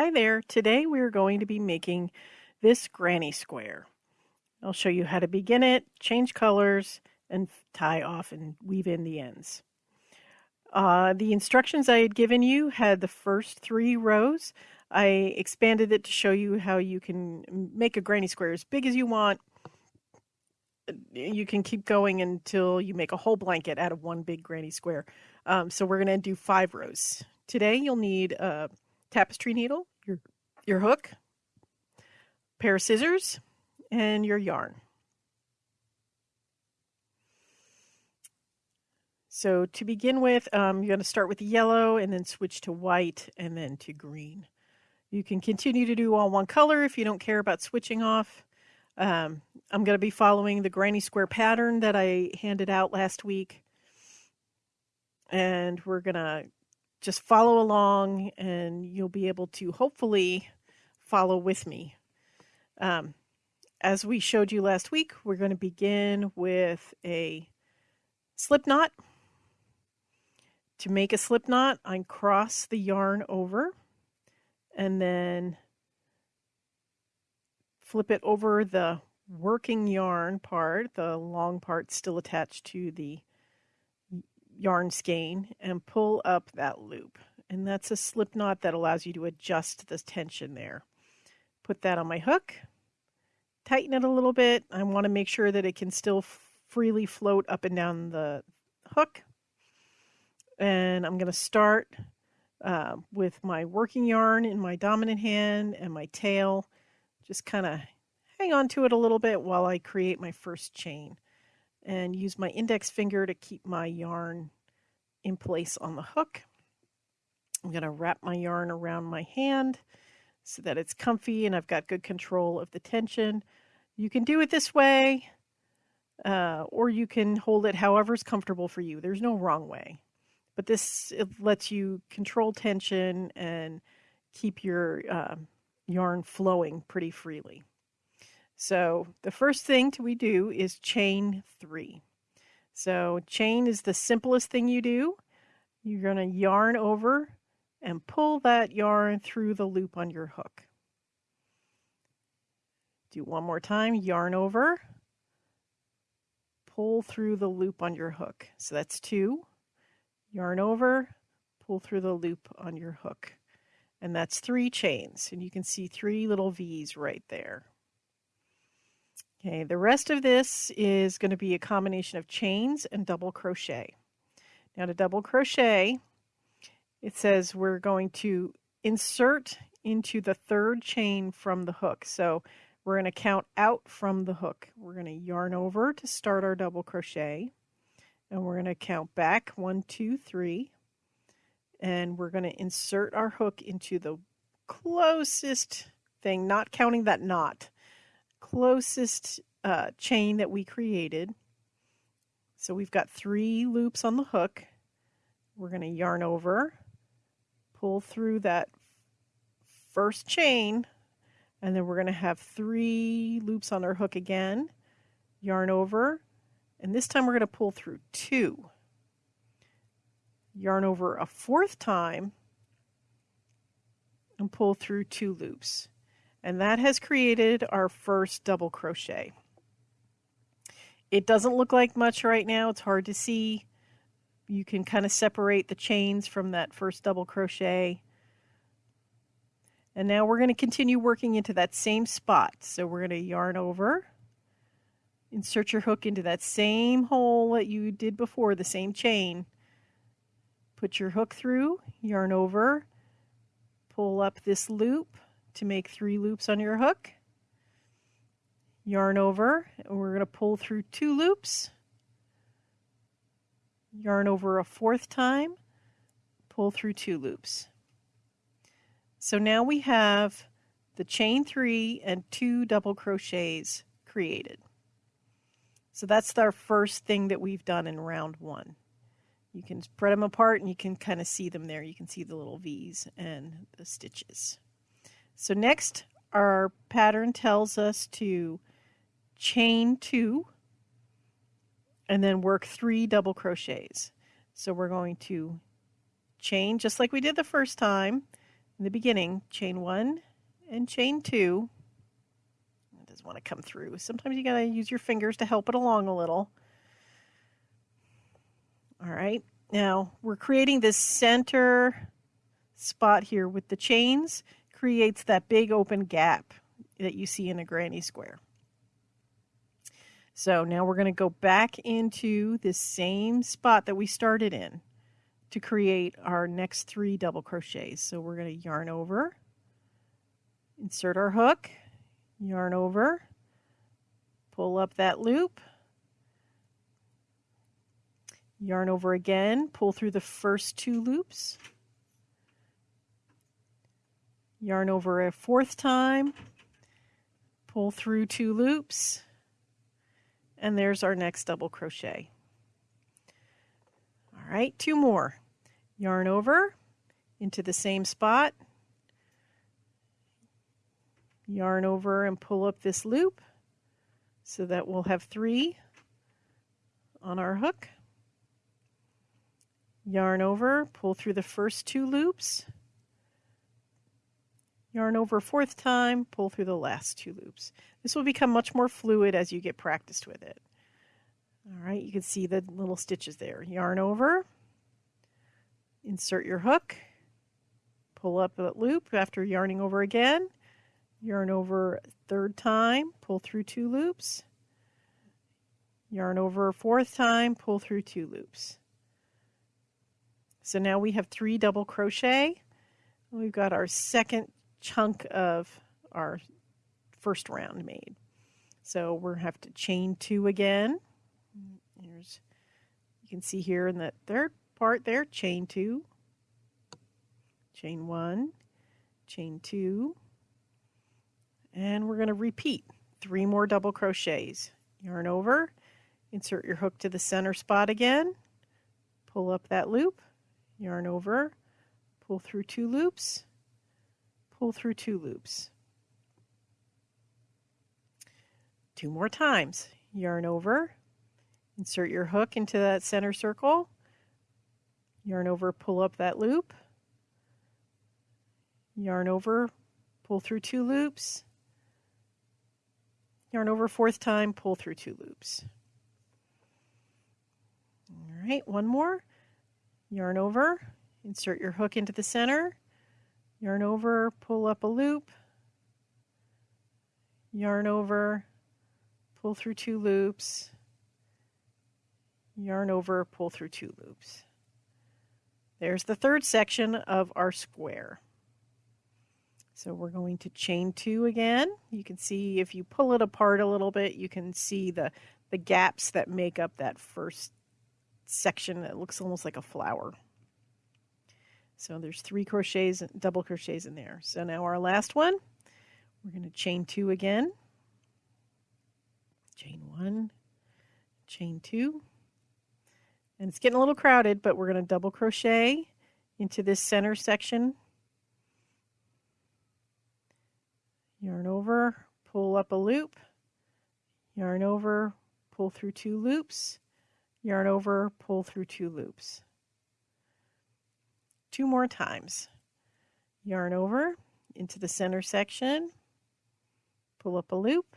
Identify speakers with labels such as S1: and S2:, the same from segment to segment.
S1: Hi there. Today we are going to be making this granny square. I'll show you how to begin it, change colors, and tie off and weave in the ends. Uh, the instructions I had given you had the first three rows. I expanded it to show you how you can make a granny square as big as you want. You can keep going until you make a whole blanket out of one big granny square. Um, so we're going to do five rows. Today you'll need a tapestry needle, your, your hook, pair of scissors, and your yarn. So to begin with, um, you're going to start with yellow and then switch to white and then to green. You can continue to do all one color if you don't care about switching off. Um, I'm going to be following the granny square pattern that I handed out last week. And we're going to just follow along and you'll be able to hopefully follow with me. Um, as we showed you last week, we're going to begin with a slip knot. To make a slip knot, I cross the yarn over and then flip it over the working yarn part, the long part still attached to the yarn skein and pull up that loop. And that's a slip knot that allows you to adjust the tension there. Put that on my hook, tighten it a little bit. I want to make sure that it can still freely float up and down the hook. And I'm going to start uh, with my working yarn in my dominant hand and my tail. Just kind of hang on to it a little bit while I create my first chain and use my index finger to keep my yarn in place on the hook. I'm going to wrap my yarn around my hand so that it's comfy and I've got good control of the tension. You can do it this way uh, or you can hold it however's comfortable for you. There's no wrong way. But this lets you control tension and keep your uh, yarn flowing pretty freely. So the first thing we do is chain three. So chain is the simplest thing you do. You're going to yarn over and pull that yarn through the loop on your hook. Do one more time, yarn over, pull through the loop on your hook. So that's two. Yarn over, pull through the loop on your hook. And that's three chains. And you can see three little V's right there. Okay, the rest of this is going to be a combination of chains and double crochet. Now to double crochet, it says we're going to insert into the third chain from the hook. So we're going to count out from the hook. We're going to yarn over to start our double crochet. And we're going to count back one, two, three. And we're going to insert our hook into the closest thing, not counting that knot closest uh, chain that we created. So we've got three loops on the hook. We're going to yarn over, pull through that first chain, and then we're going to have three loops on our hook again, yarn over, and this time we're going to pull through two. Yarn over a fourth time and pull through two loops. And that has created our first double crochet. It doesn't look like much right now. It's hard to see. You can kind of separate the chains from that first double crochet. And now we're going to continue working into that same spot. So we're going to yarn over, insert your hook into that same hole that you did before, the same chain. Put your hook through, yarn over, pull up this loop, to make three loops on your hook. Yarn over, and we're going to pull through two loops. Yarn over a fourth time, pull through two loops. So now we have the chain three and two double crochets created. So that's our first thing that we've done in round one. You can spread them apart and you can kind of see them there. You can see the little V's and the stitches. So next, our pattern tells us to chain two and then work three double crochets. So we're going to chain just like we did the first time, in the beginning, chain one and chain two. It doesn't want to come through. Sometimes you got to use your fingers to help it along a little. All right, now we're creating this center spot here with the chains, creates that big open gap that you see in a granny square. So now we're going to go back into this same spot that we started in to create our next three double crochets. So we're going to yarn over, insert our hook, yarn over, pull up that loop, yarn over again, pull through the first two loops, yarn over a fourth time, pull through two loops, and there's our next double crochet. All right, two more. Yarn over into the same spot, yarn over and pull up this loop so that we'll have three on our hook. Yarn over, pull through the first two loops, yarn over fourth time, pull through the last two loops. This will become much more fluid as you get practiced with it. All right, you can see the little stitches there. Yarn over, insert your hook, pull up that loop after yarning over again, yarn over third time, pull through two loops, yarn over fourth time, pull through two loops. So now we have three double crochet. We've got our second chunk of our first round made. So we're to have to chain two again. Here's, you can see here in that third part there, chain two, chain one, chain two, and we're going to repeat three more double crochets. Yarn over, insert your hook to the center spot again, pull up that loop, yarn over, pull through two loops, pull through two loops. Two more times. Yarn over, insert your hook into that center circle, yarn over, pull up that loop, yarn over, pull through two loops, yarn over fourth time, pull through two loops. All right, one more. Yarn over, insert your hook into the center, yarn over, pull up a loop, yarn over, pull through two loops, yarn over, pull through two loops. There's the third section of our square. So we're going to chain two again. You can see if you pull it apart a little bit, you can see the, the gaps that make up that first section that looks almost like a flower. So there's three crochets, double crochets in there. So now our last one, we're going to chain two again. Chain one, chain two. And it's getting a little crowded, but we're going to double crochet into this center section. Yarn over, pull up a loop, yarn over, pull through two loops, yarn over, pull through two loops two more times. Yarn over into the center section, pull up a loop,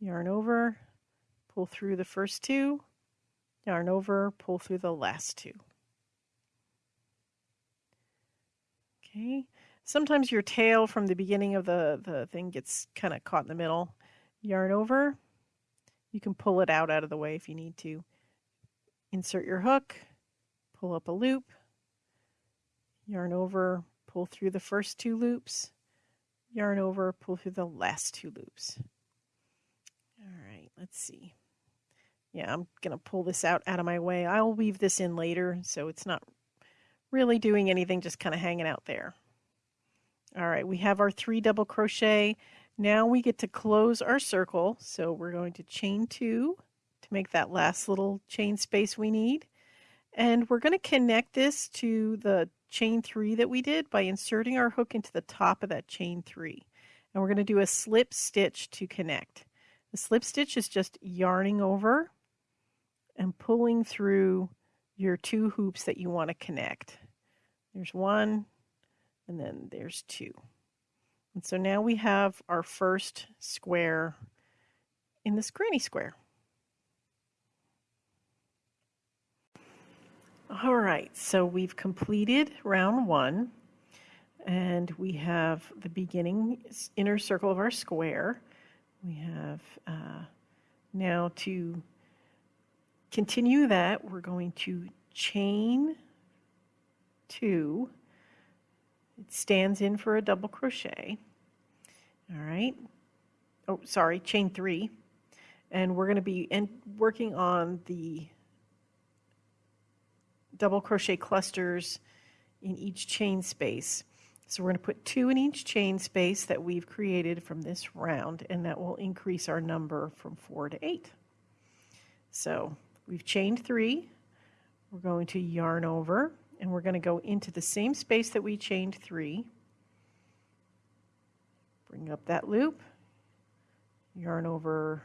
S1: yarn over, pull through the first two, yarn over, pull through the last two. Okay, sometimes your tail from the beginning of the, the thing gets kind of caught in the middle. Yarn over, you can pull it out out of the way if you need to. Insert your hook, pull up a loop, yarn over, pull through the first two loops, yarn over, pull through the last two loops. All right, let's see. Yeah, I'm going to pull this out out of my way. I'll weave this in later, so it's not really doing anything, just kind of hanging out there. All right, we have our three double crochet. Now we get to close our circle. So we're going to chain two to make that last little chain space we need. And we're going to connect this to the chain three that we did by inserting our hook into the top of that chain three. And we're going to do a slip stitch to connect. The slip stitch is just yarning over and pulling through your two hoops that you want to connect. There's one, and then there's two. And so now we have our first square in this granny square. All right, so we've completed round one and we have the beginning inner circle of our square. We have uh, now to continue that, we're going to chain two. It stands in for a double crochet. All right. Oh, sorry, chain three. And we're going to be working on the double crochet clusters in each chain space. So we're going to put two in each chain space that we've created from this round, and that will increase our number from four to eight. So we've chained three. We're going to yarn over, and we're going to go into the same space that we chained three. Bring up that loop, yarn over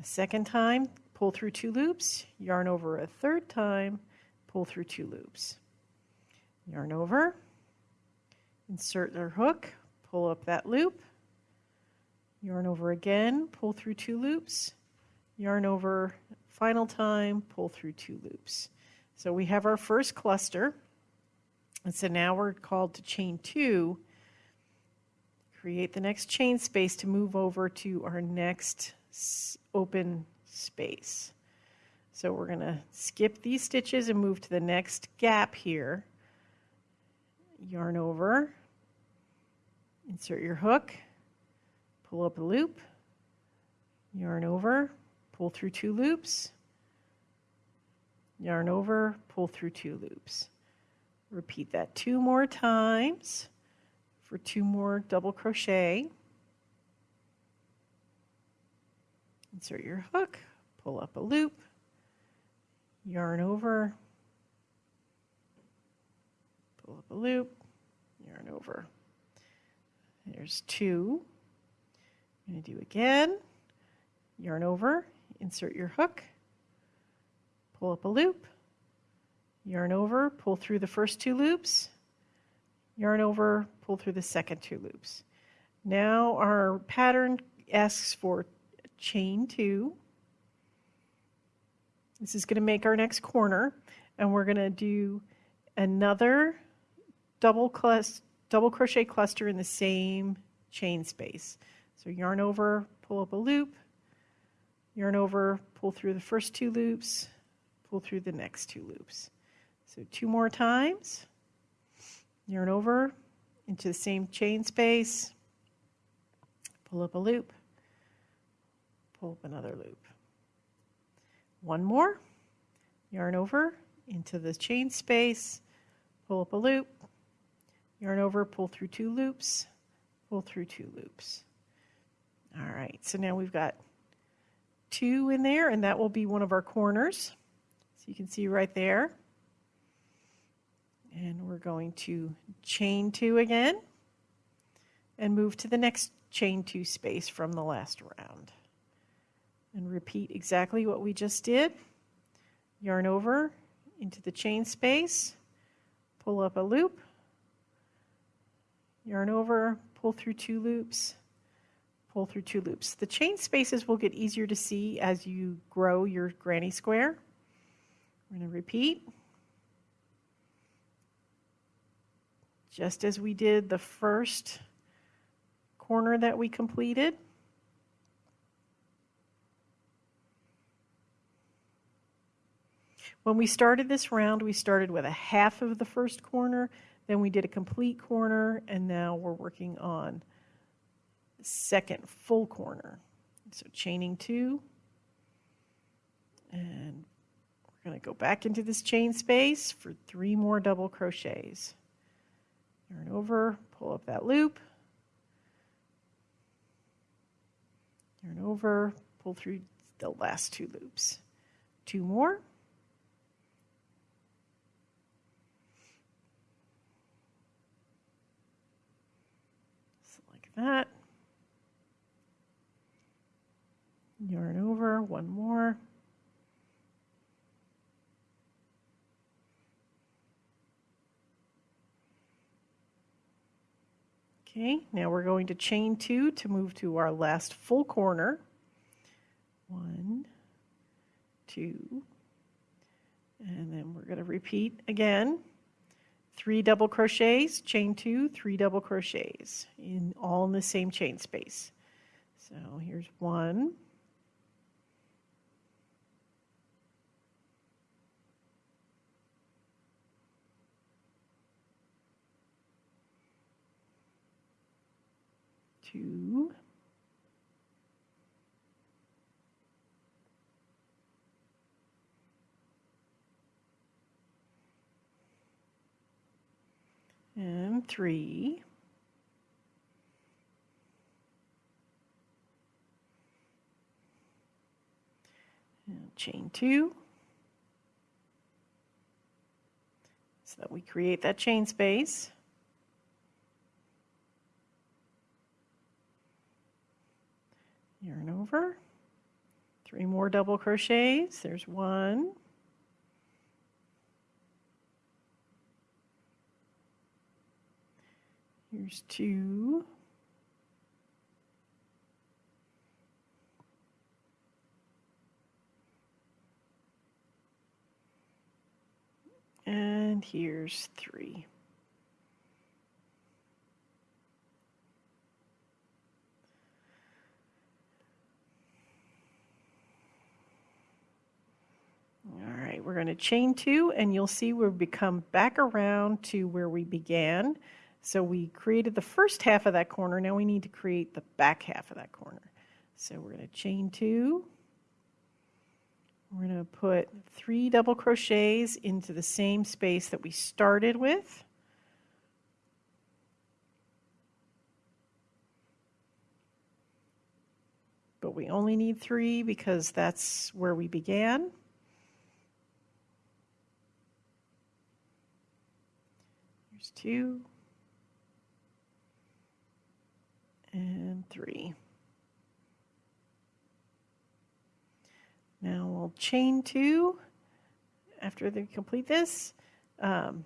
S1: a second time, pull through two loops, yarn over a third time, pull through two loops. Yarn over, insert our hook, pull up that loop, yarn over again, pull through two loops, yarn over final time, pull through two loops. So we have our first cluster, and so now we're called to chain two, create the next chain space to move over to our next open space. So we're going to skip these stitches and move to the next gap here. Yarn over, insert your hook, pull up a loop, yarn over, pull through two loops, yarn over, pull through two loops. Repeat that two more times for two more double crochet. Insert your hook, pull up a loop, yarn over, pull up a loop, yarn over. There's two. I'm going to do again, yarn over, insert your hook, pull up a loop, yarn over, pull through the first two loops, yarn over, pull through the second two loops. Now our pattern asks for chain two, this is going to make our next corner, and we're going to do another double, double crochet cluster in the same chain space. So yarn over, pull up a loop, yarn over, pull through the first two loops, pull through the next two loops. So two more times, yarn over into the same chain space, pull up a loop, pull up another loop. One more, yarn over into the chain space, pull up a loop, yarn over, pull through two loops, pull through two loops. All right, so now we've got two in there, and that will be one of our corners. So you can see right there. And we're going to chain two again and move to the next chain two space from the last round and repeat exactly what we just did. Yarn over into the chain space, pull up a loop, yarn over, pull through two loops, pull through two loops. The chain spaces will get easier to see as you grow your granny square. We're going to repeat. Just as we did the first corner that we completed. When we started this round, we started with a half of the first corner, then we did a complete corner, and now we're working on second full corner. So chaining two, and we're going to go back into this chain space for three more double crochets. Yarn over, pull up that loop, yarn over, pull through the last two loops. Two more. that. Yarn over, one more. Okay, now we're going to chain two to move to our last full corner. One, two, and then we're going to repeat again. Three double crochets, chain two, three double crochets, in all in the same chain space. So here's one. Two. And three. And chain two. So that we create that chain space. Yarn over. Three more double crochets. There's one. Here's two. And here's three. All right, we're going to chain two and you'll see we've become back around to where we began. So we created the first half of that corner. Now we need to create the back half of that corner. So we're going to chain two. We're going to put three double crochets into the same space that we started with. But we only need three because that's where we began. There's two. And three. Now we'll chain two after they complete this, um,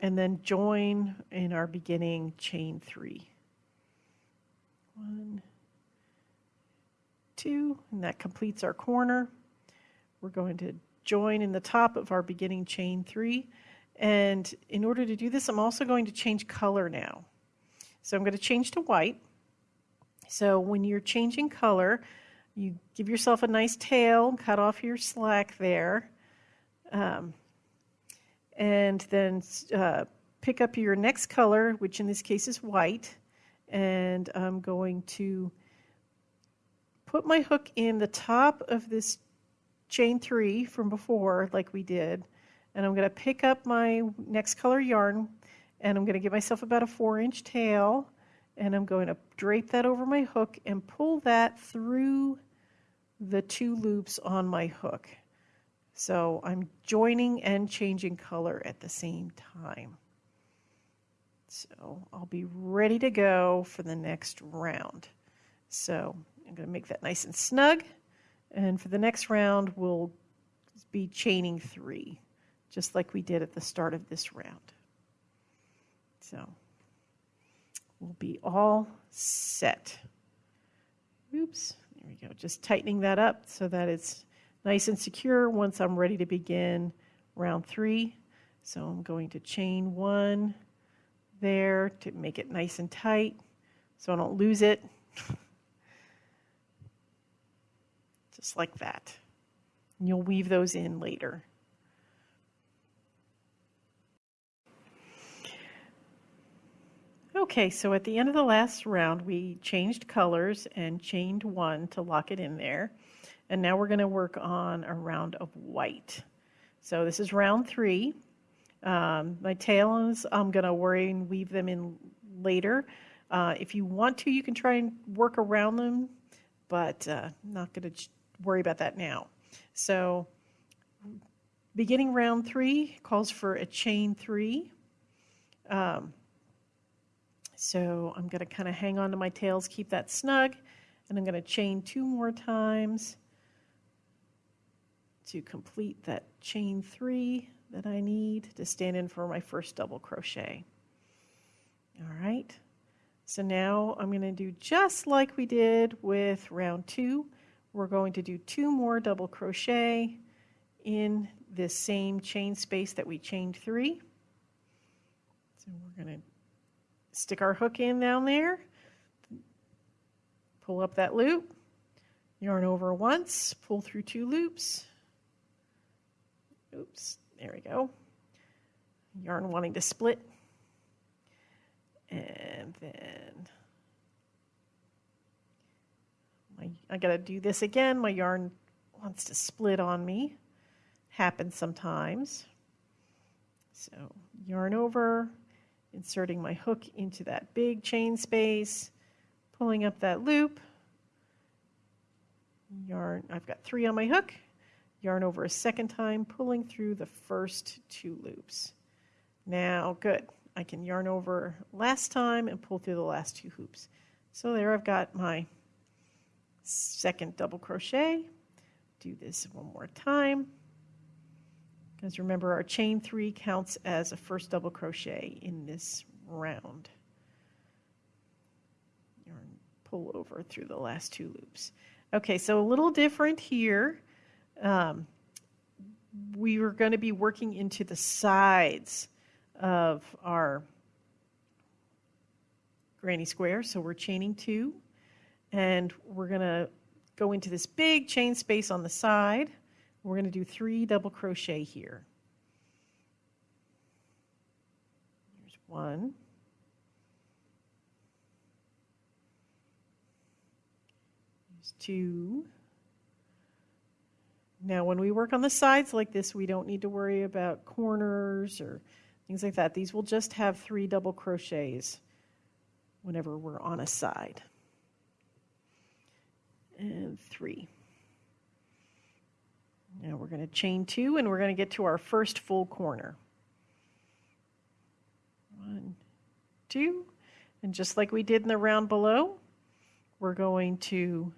S1: and then join in our beginning chain three. One, two, and that completes our corner. We're going to join in the top of our beginning chain three. And in order to do this, I'm also going to change color now. So I'm going to change to white. So when you're changing color, you give yourself a nice tail, cut off your slack there, um, and then uh, pick up your next color, which in this case is white, and I'm going to put my hook in the top of this chain three from before, like we did, and I'm going to pick up my next color yarn, and I'm going to give myself about a four inch tail, and I'm going to drape that over my hook and pull that through the two loops on my hook. So I'm joining and changing color at the same time. So I'll be ready to go for the next round. So I'm going to make that nice and snug. And for the next round, we'll be chaining three, just like we did at the start of this round. So will be all set. Oops, there we go. Just tightening that up so that it's nice and secure once I'm ready to begin round three. So I'm going to chain one there to make it nice and tight so I don't lose it. Just like that. And you'll weave those in later. Okay, so at the end of the last round, we changed colors and chained one to lock it in there. And now we're going to work on a round of white. So this is round three. Um, my tails, I'm going to worry and weave them in later. Uh, if you want to, you can try and work around them, but uh, not going to worry about that now. So beginning round three calls for a chain three. Um, so I'm going to kind of hang on to my tails, keep that snug, and I'm going to chain two more times to complete that chain three that I need to stand in for my first double crochet. All right, So now I'm going to do just like we did with round two. We're going to do two more double crochet in this same chain space that we chained three. So we're going to stick our hook in down there, pull up that loop, yarn over once, pull through two loops. Oops, there we go. Yarn wanting to split. And then my, I got to do this again. My yarn wants to split on me. Happens sometimes. So yarn over, inserting my hook into that big chain space, pulling up that loop, yarn, I've got three on my hook, yarn over a second time, pulling through the first two loops. Now, good. I can yarn over last time and pull through the last two hoops. So there I've got my second double crochet. Do this one more time. Because remember our chain three counts as a first double crochet in this round. Yarn pull over through the last two loops. Okay, so a little different here. Um, we are going to be working into the sides of our granny square. So we're chaining two and we're going to go into this big chain space on the side. We're going to do three double crochet here. Here's one. Here's two. Now when we work on the sides like this, we don't need to worry about corners or things like that. These will just have three double crochets whenever we're on a side. And three. Now we're going to chain two and we're going to get to our first full corner. One, two, and just like we did in the round below, we're going to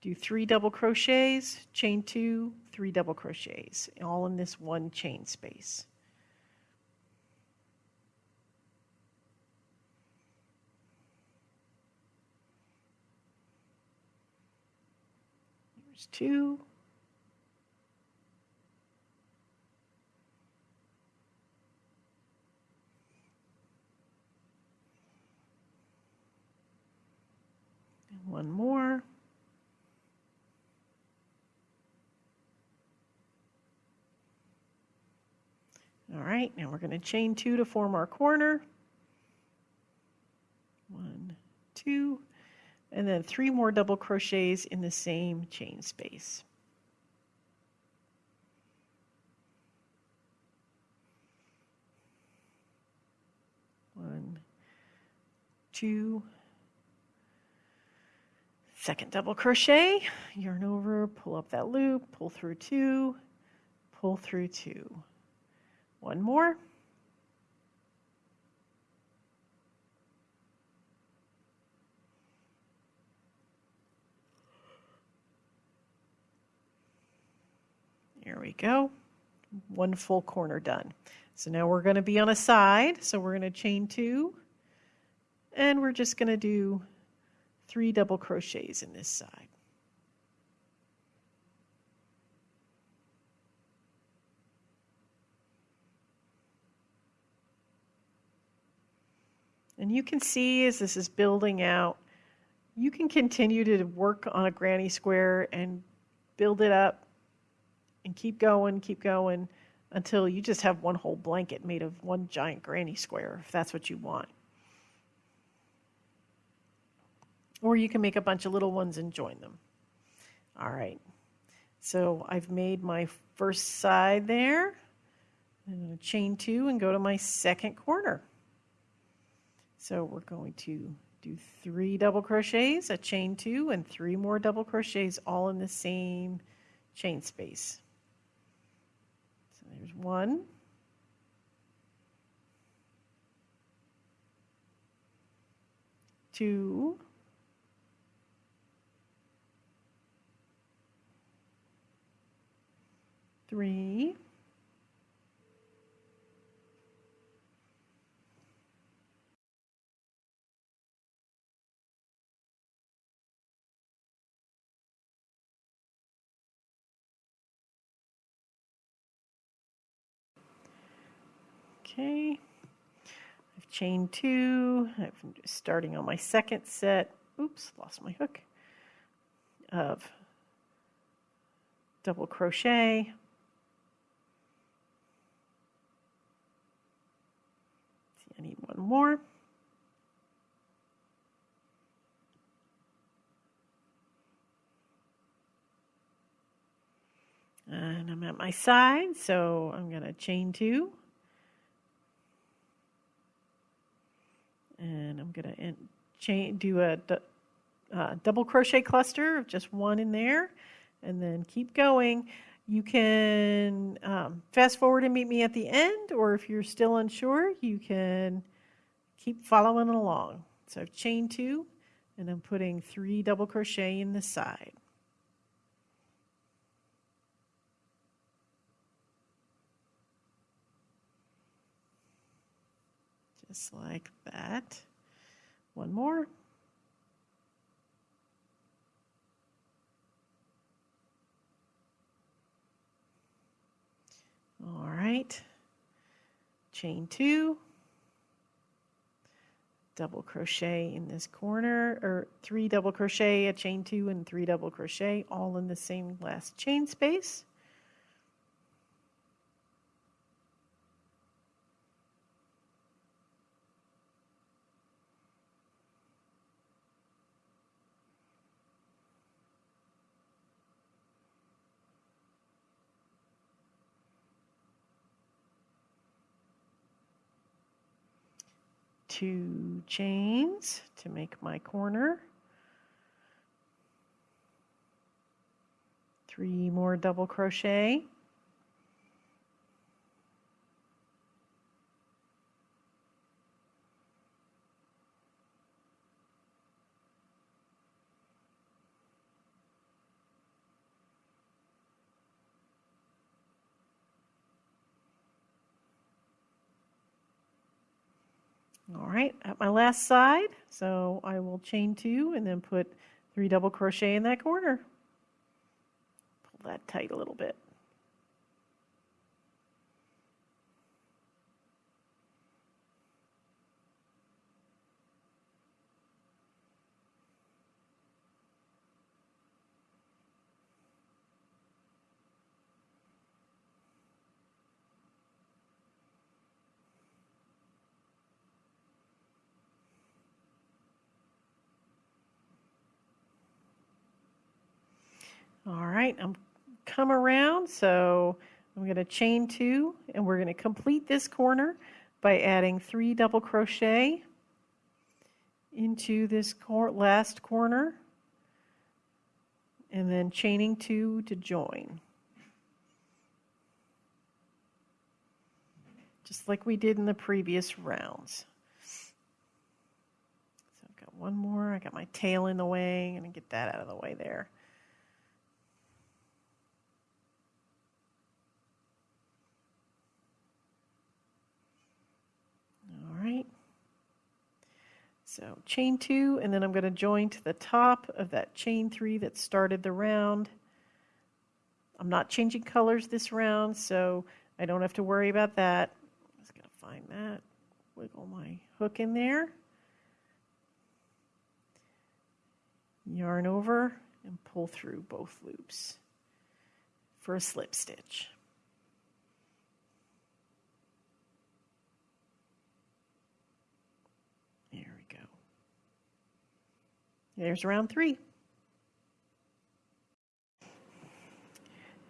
S1: do three double crochets, chain two, three double crochets, all in this one chain space. There's two. One more. All right, now we're going to chain two to form our corner. One, two, and then three more double crochets in the same chain space. One, two, second double crochet, yarn over, pull up that loop, pull through two, pull through two. One more. There we go. One full corner done. So now we're going to be on a side. So we're going to chain two. And we're just going to do three double crochets in this side. And you can see as this is building out, you can continue to work on a granny square and build it up and keep going, keep going until you just have one whole blanket made of one giant granny square, if that's what you want. Or you can make a bunch of little ones and join them. All right, so I've made my first side there. I'm going to chain two and go to my second corner. So we're going to do three double crochets, a chain two, and three more double crochets all in the same chain space. So there's one. Two. three, Okay, I've chained two, I'm starting on my second set, oops, lost my hook, of double crochet, need one more. And I'm at my side, so I'm going to chain two. And I'm going to chain, do a uh, double crochet cluster of just one in there and then keep going. You can um, fast forward and meet me at the end, or if you're still unsure, you can keep following along. So I've chained two, and I'm putting three double crochet in the side. Just like that. One more. All right, chain two, double crochet in this corner, or three double crochet, a chain two, and three double crochet, all in the same last chain space. Two chains to make my corner. Three more double crochet. All right, at my last side, so I will chain two and then put three double crochet in that corner. Pull that tight a little bit. All right, I'm come around, so I'm going to chain two, and we're going to complete this corner by adding three double crochet into this cor last corner, and then chaining two to join. Just like we did in the previous rounds. So I've got one more. I got my tail in the way. I'm going to get that out of the way there. Right? So chain two, and then I'm going to join to the top of that chain three that started the round. I'm not changing colors this round, so I don't have to worry about that. I'm just going to find that, wiggle my hook in there, yarn over, and pull through both loops for a slip stitch. There's round three.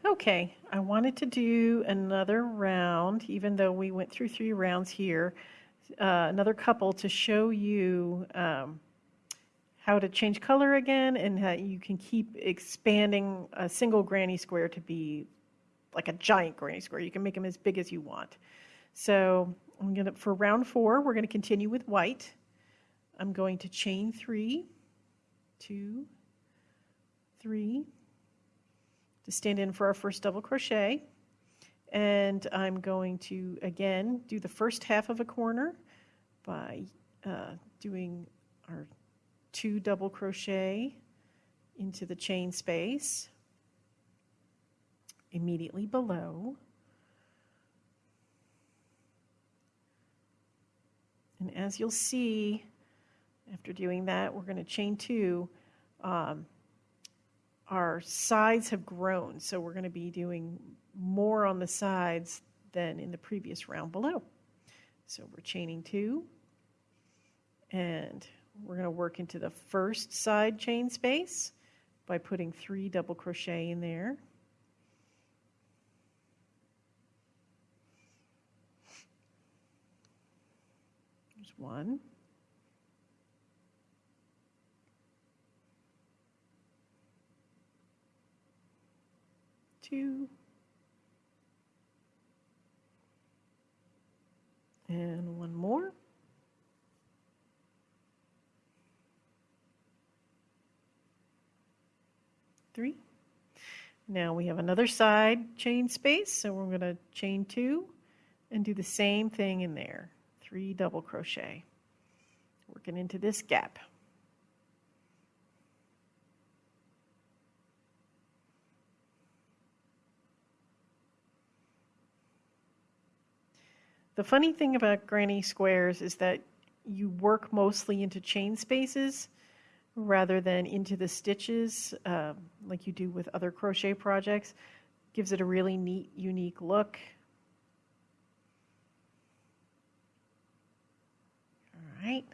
S1: Okay, I wanted to do another round, even though we went through three rounds here, uh, another couple to show you um, how to change color again and how you can keep expanding a single granny square to be like a giant granny square. You can make them as big as you want. So I'm gonna, for round four, we're gonna continue with white. I'm going to chain three, two, three, to stand in for our first double crochet. And I'm going to, again, do the first half of a corner by uh, doing our two double crochet into the chain space immediately below. And as you'll see, after doing that, we're going to chain two. Um, our sides have grown, so we're going to be doing more on the sides than in the previous round below. So we're chaining two, and we're going to work into the first side chain space by putting three double crochet in there. There's one. Two. And one more. Three. Now we have another side chain space, so we're going to chain two and do the same thing in there. Three double crochet. Working into this gap. The funny thing about granny squares is that you work mostly into chain spaces rather than into the stitches uh, like you do with other crochet projects. Gives it a really neat, unique look. All right,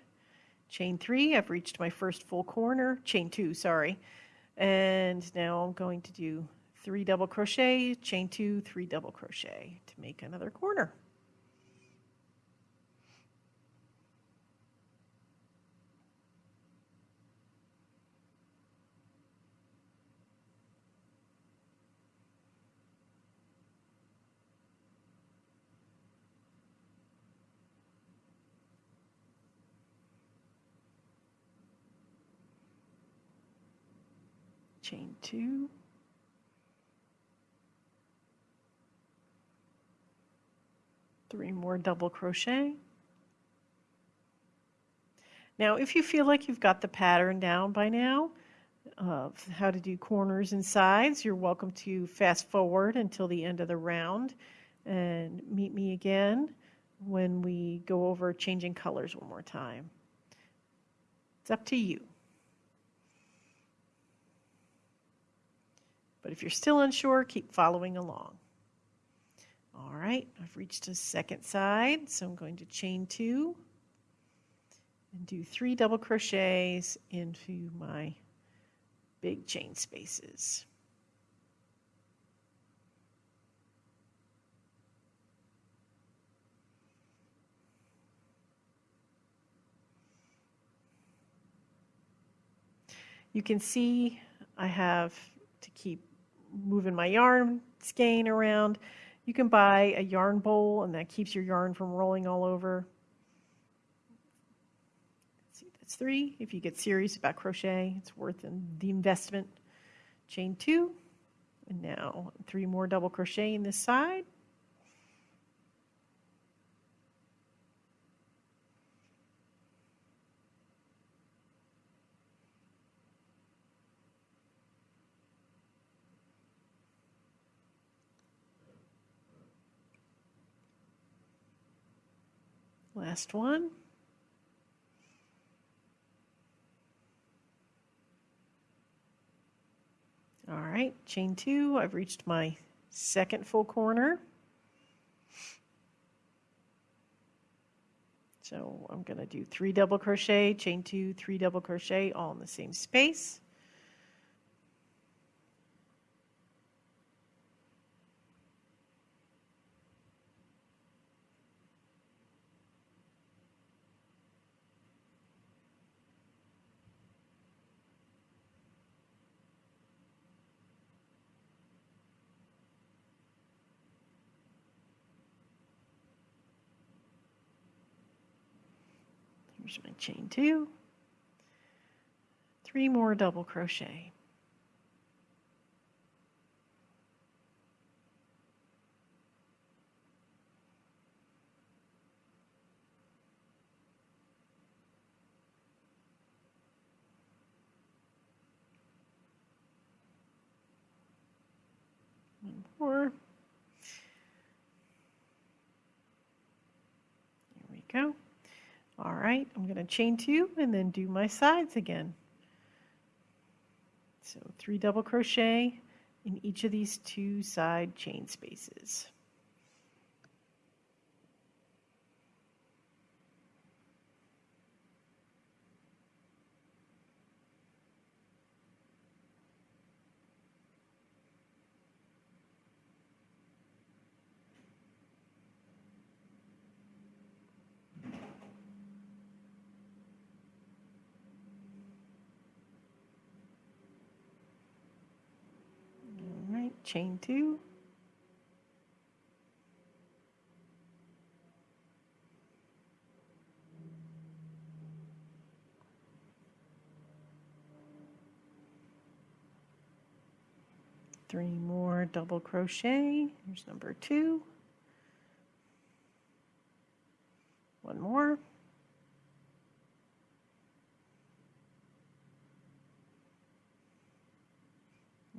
S1: chain three, I've reached my first full corner, chain two, sorry. And now I'm going to do three double crochet, chain two, three double crochet to make another corner. chain two, three more double crochet. Now, if you feel like you've got the pattern down by now of how to do corners and sides, you're welcome to fast forward until the end of the round and meet me again when we go over changing colors one more time. It's up to you. But if you're still unsure, keep following along. All right, I've reached a second side, so I'm going to chain two and do three double crochets into my big chain spaces. You can see I have to keep moving my yarn skein around. You can buy a yarn bowl and that keeps your yarn from rolling all over. See, that's three. If you get serious about crochet, it's worth the investment. Chain two, and now three more double crochet in this side. Last one. All right, chain two, I've reached my second full corner. So I'm going to do three double crochet, chain two, three double crochet, all in the same space. Here's my chain two, three more double crochet. One more. There we go. All right, I'm going to chain two and then do my sides again. So three double crochet in each of these two side chain spaces. Chain two. Three more double crochet. Here's number two. One more.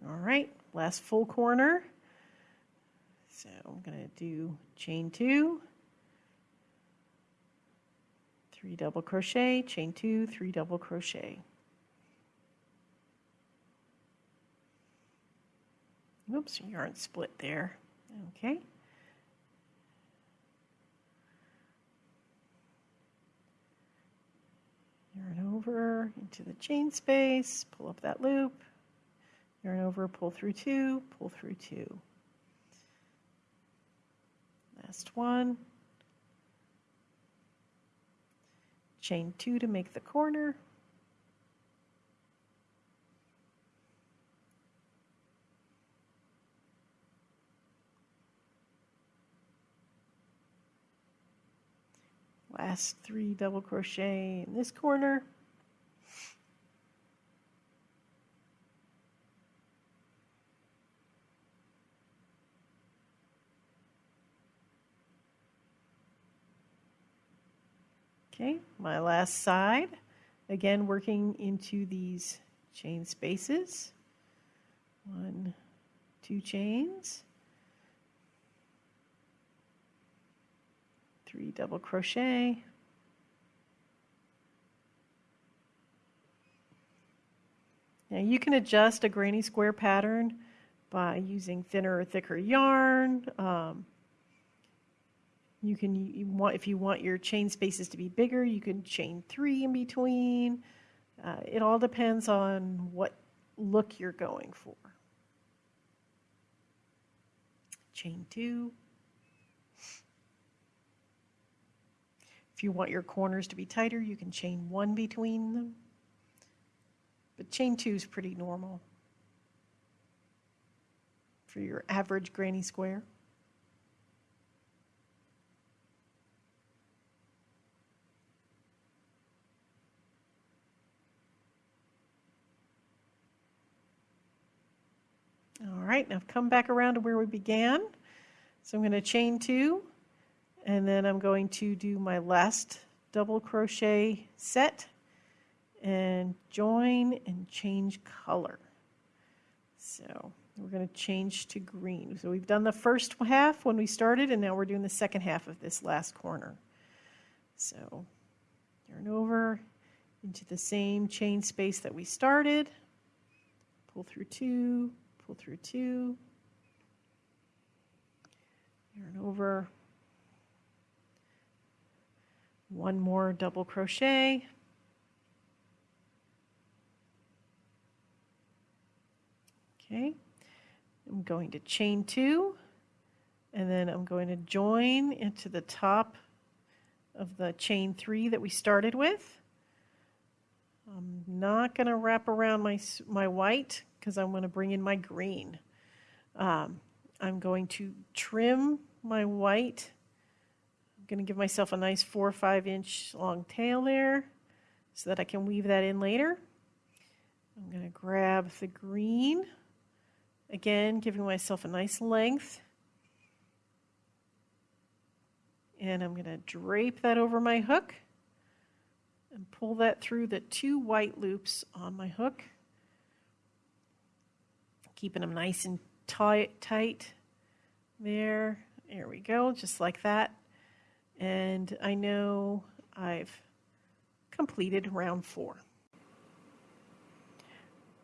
S1: All right, last full corner. So I'm going to do chain two, three double crochet, chain two, three double crochet. Oops, yarn split there. Okay. Yarn over into the chain space, pull up that loop, yarn over, pull through two, pull through two. Last one. Chain two to make the corner. Last three double crochet in this corner. Okay, my last side, again working into these chain spaces. One, two chains, three double crochet, Now you can adjust a granny square pattern by using thinner or thicker yarn. Um, you can you want if you want your chain spaces to be bigger, you can chain three in between. Uh, it all depends on what look you're going for. Chain two. If you want your corners to be tighter, you can chain one between them. But chain two is pretty normal for your average granny square. All right, now I've come back around to where we began. So I'm going to chain two, and then I'm going to do my last double crochet set and join and change color. So we're going to change to green. So we've done the first half when we started, and now we're doing the second half of this last corner. So yarn over into the same chain space that we started, pull through two, through two, yarn over, one more double crochet, okay, I'm going to chain two, and then I'm going to join into the top of the chain three that we started with. I'm not going to wrap around my, my white because I'm going to bring in my green. Um, I'm going to trim my white. I'm going to give myself a nice four or five inch long tail there so that I can weave that in later. I'm going to grab the green. Again, giving myself a nice length. And I'm going to drape that over my hook and pull that through the two white loops on my hook keeping them nice and tight, tight there. There we go, just like that. And I know I've completed round four.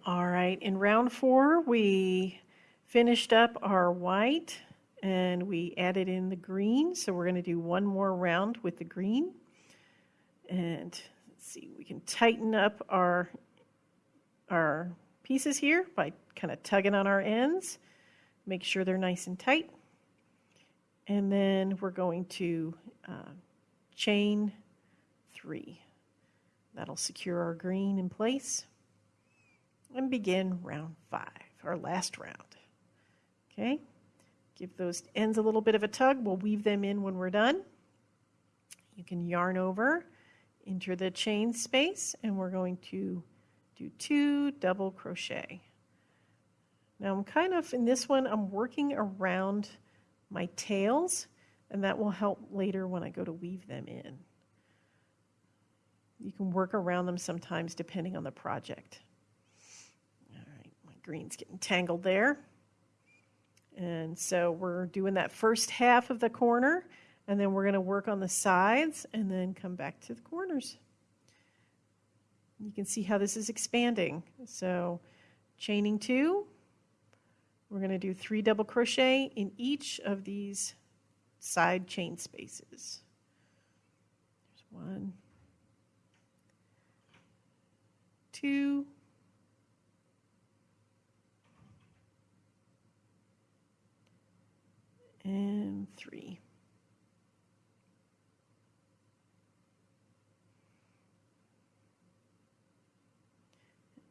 S1: All right, in round four, we finished up our white and we added in the green. So we're going to do one more round with the green. And let's see, we can tighten up our, our pieces here by kind of tugging on our ends. Make sure they're nice and tight. And then we're going to uh, chain three. That'll secure our green in place. And begin round five, our last round. Okay, give those ends a little bit of a tug. We'll weave them in when we're done. You can yarn over, enter the chain space, and we're going to do two double crochet. Now I'm kind of, in this one, I'm working around my tails, and that will help later when I go to weave them in. You can work around them sometimes depending on the project. All right, my green's getting tangled there. And so we're doing that first half of the corner, and then we're going to work on the sides and then come back to the corners. You can see how this is expanding. So chaining two, we're going to do three double crochet in each of these side chain spaces. There's one, two, and three.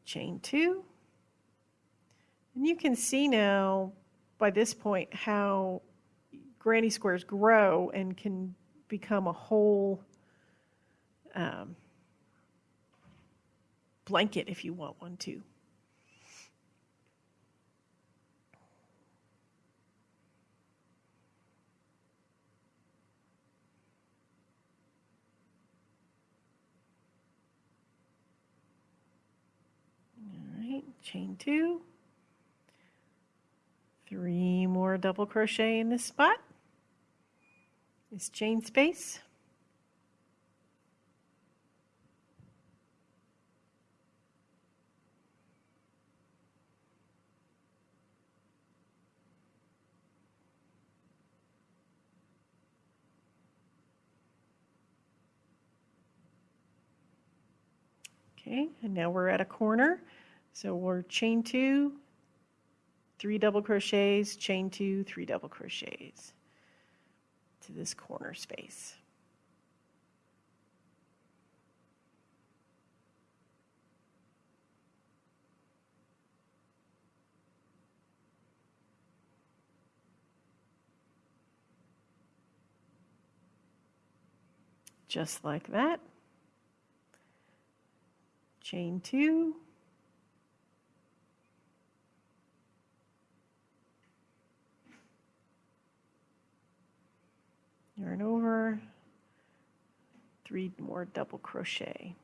S1: Chain two. And you can see now by this point how granny squares grow and can become a whole um, blanket if you want one to. chain two, three more double crochet in this spot, this chain space. Okay, and now we're at a corner. So we're chain two, three double crochets, chain two, three double crochets to this corner space. Just like that. Chain two, yarn over, three more double crochet.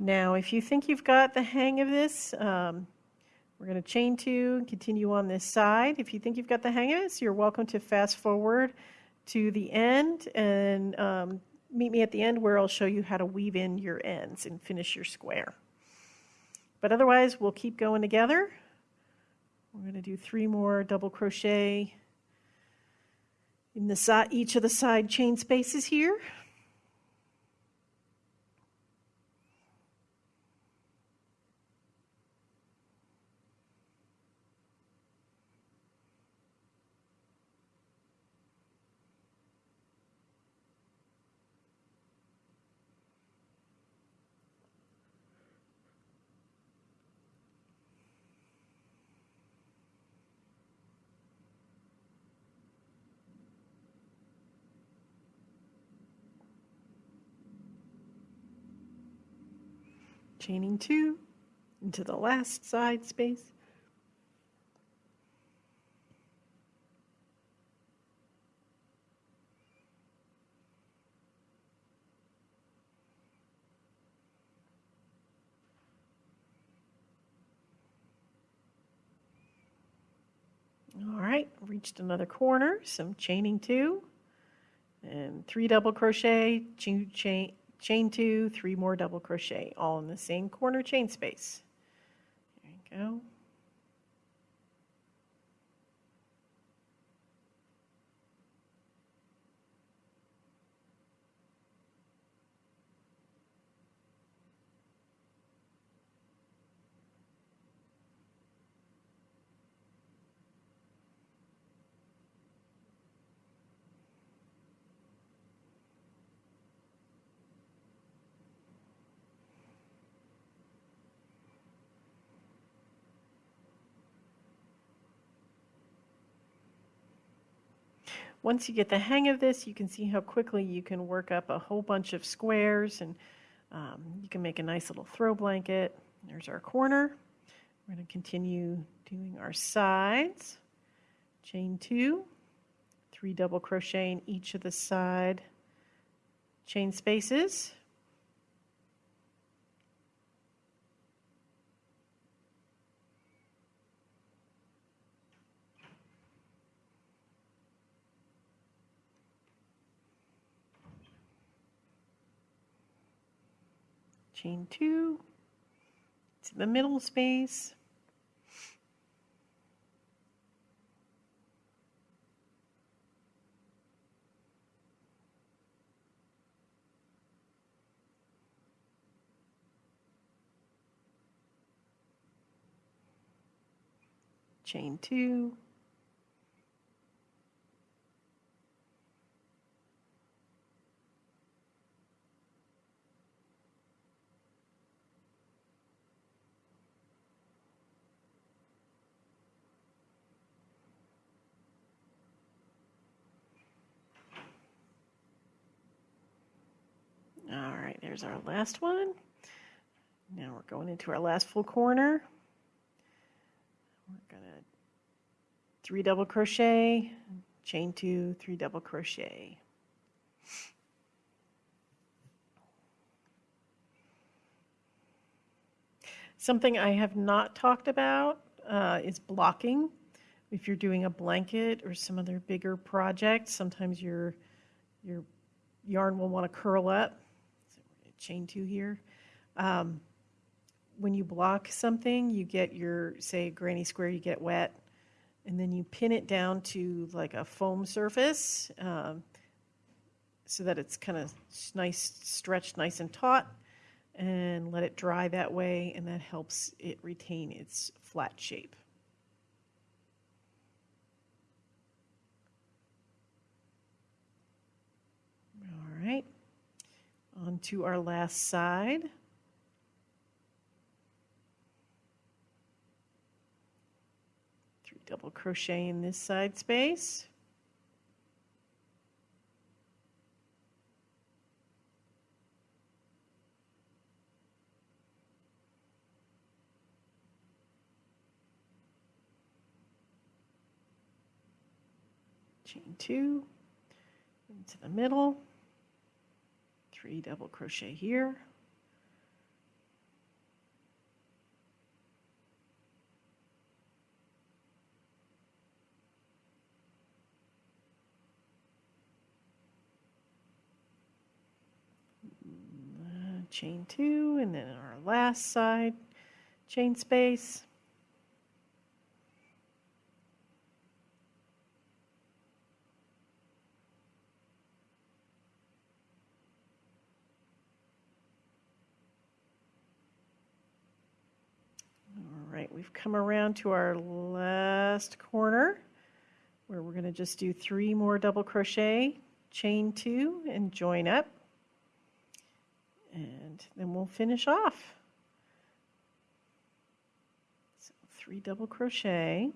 S1: Now, if you think you've got the hang of this, um, we're going to chain two and continue on this side. If you think you've got the hang of this, you're welcome to fast forward to the end and um, meet me at the end where I'll show you how to weave in your ends and finish your square. But otherwise, we'll keep going together. We're going to do three more double crochet in the each of the side chain spaces here. chaining 2 into the last side space. All right, reached another corner, some chaining two, and three double crochet, two chain, chain two, three more double crochet, all in the same corner chain space. There you go. Once you get the hang of this, you can see how quickly you can work up a whole bunch of squares and um, you can make a nice little throw blanket. There's our corner. We're going to continue doing our sides. Chain two, three double crochet in each of the side chain spaces. Chain two to the middle space. Chain two. All right, there's our last one. Now we're going into our last full corner. We're gonna three double crochet, chain two, three double crochet. Something I have not talked about uh, is blocking. If you're doing a blanket or some other bigger project, sometimes your your yarn will want to curl up chain two here. Um, when you block something, you get your, say, granny square, you get wet, and then you pin it down to like a foam surface um, so that it's kind of nice, stretched nice and taut, and let it dry that way, and that helps it retain its flat shape. All right onto our last side. Three double crochet in this side space. chain two into the middle three double crochet here. Mm, uh, chain two and then our last side chain space right, we've come around to our last corner where we're going to just do three more double crochet, chain two, and join up. And then we'll finish off. So three double crochet.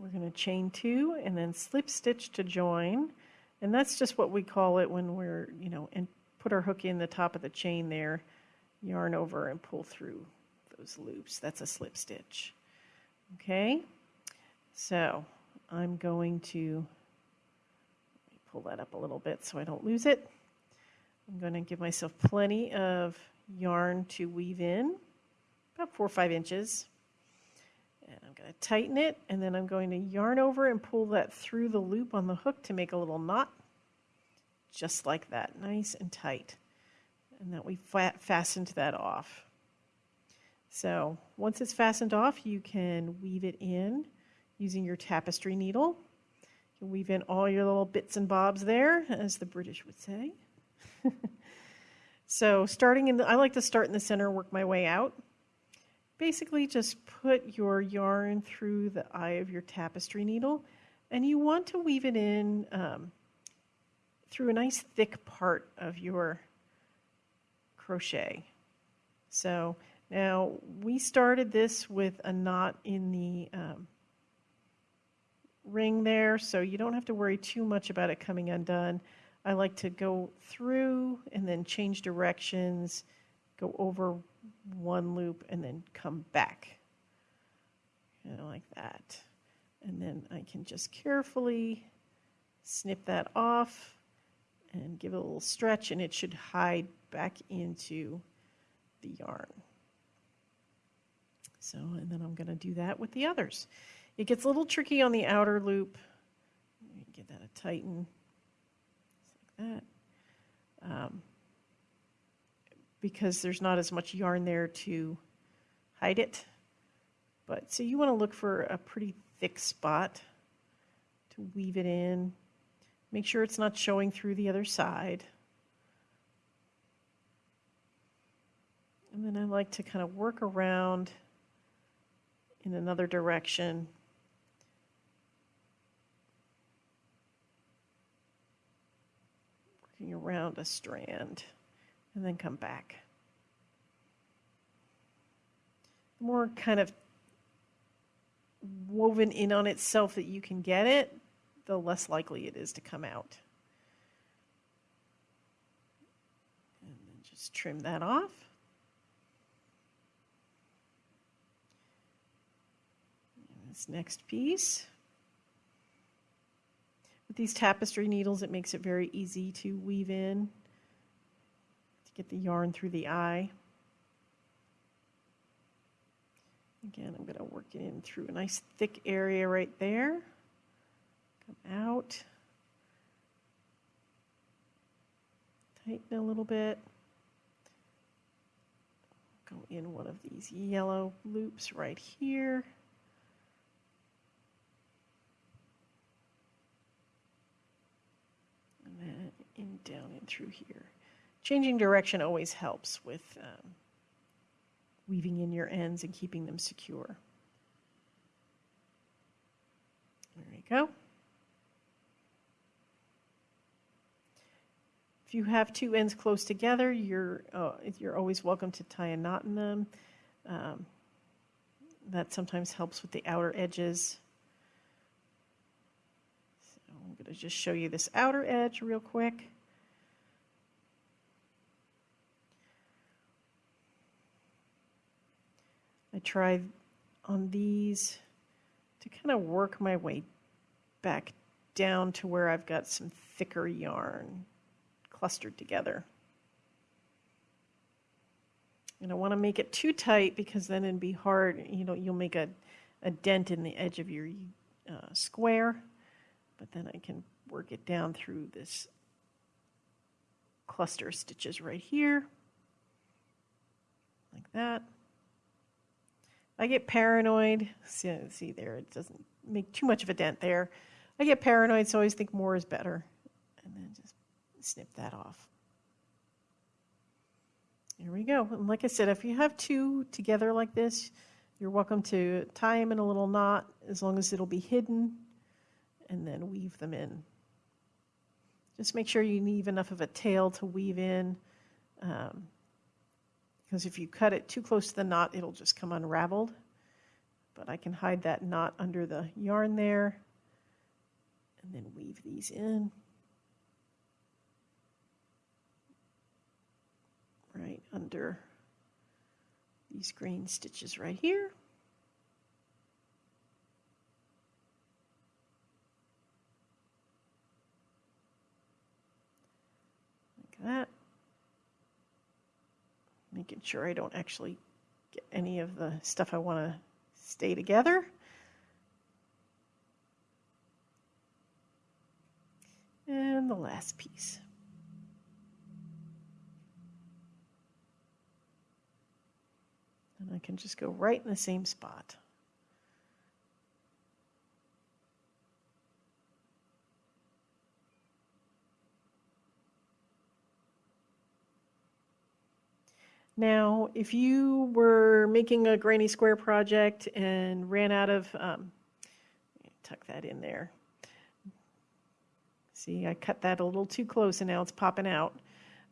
S1: We're going to chain two and then slip stitch to join. And that's just what we call it when we're, you know, and put our hook in the top of the chain there, yarn over and pull through those loops. That's a slip stitch. Okay, so I'm going to pull that up a little bit so I don't lose it. I'm going to give myself plenty of yarn to weave in, about four or five inches. Going to tighten it, and then I'm going to yarn over and pull that through the loop on the hook to make a little knot, just like that, nice and tight. And that we fastened that off. So once it's fastened off, you can weave it in using your tapestry needle. You can weave in all your little bits and bobs there, as the British would say. so starting in the, I like to start in the center, work my way out. Basically just put your yarn through the eye of your tapestry needle and you want to weave it in um, through a nice thick part of your crochet. So now we started this with a knot in the um, ring there, so you don't have to worry too much about it coming undone. I like to go through and then change directions, go over one loop and then come back. You know, like that. And then I can just carefully snip that off and give it a little stretch and it should hide back into the yarn. So, and then I'm going to do that with the others. It gets a little tricky on the outer loop. Get that a tighten like that. Um, because there's not as much yarn there to hide it. But so you want to look for a pretty thick spot to weave it in. Make sure it's not showing through the other side. And then I like to kind of work around in another direction working around a strand and then come back. The more kind of woven in on itself that you can get it, the less likely it is to come out. And then just trim that off. this next piece. With these tapestry needles, it makes it very easy to weave in get the yarn through the eye. Again, I'm going to work it in through a nice thick area right there. Come out. Tighten a little bit. Go in one of these yellow loops right here. And then in down and through here. Changing direction always helps with um, weaving in your ends and keeping them secure. There you go. If you have two ends close together, you're, uh, you're always welcome to tie a knot in them. Um, that sometimes helps with the outer edges. So I'm going to just show you this outer edge real quick. I try on these to kind of work my way back down to where I've got some thicker yarn clustered together. And I want to make it too tight because then it'd be hard, you know, you'll make a, a dent in the edge of your uh, square but then I can work it down through this cluster of stitches right here, like that. I get paranoid. See, see there, it doesn't make too much of a dent there. I get paranoid, so I always think more is better. And then just snip that off. There we go. And like I said, if you have two together like this, you're welcome to tie them in a little knot as long as it'll be hidden and then weave them in. Just make sure you leave enough of a tail to weave in um, because if you cut it too close to the knot, it'll just come unraveled. But I can hide that knot under the yarn there and then weave these in. Right under these green stitches right here. Making sure I don't actually get any of the stuff I want to stay together. And the last piece. And I can just go right in the same spot. Now, if you were making a granny square project and ran out of, um, tuck that in there. See, I cut that a little too close and now it's popping out.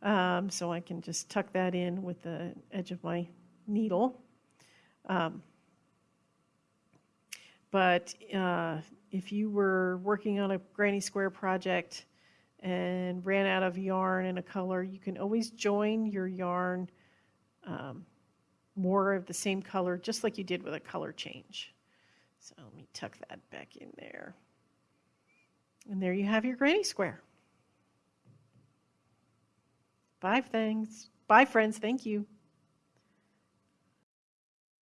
S1: Um, so I can just tuck that in with the edge of my needle. Um, but uh, if you were working on a granny square project and ran out of yarn and a color, you can always join your yarn um, more of the same color, just like you did with a color change. So let me tuck that back in there. And there you have your granny square. Bye, things. Bye, friends. Thank you.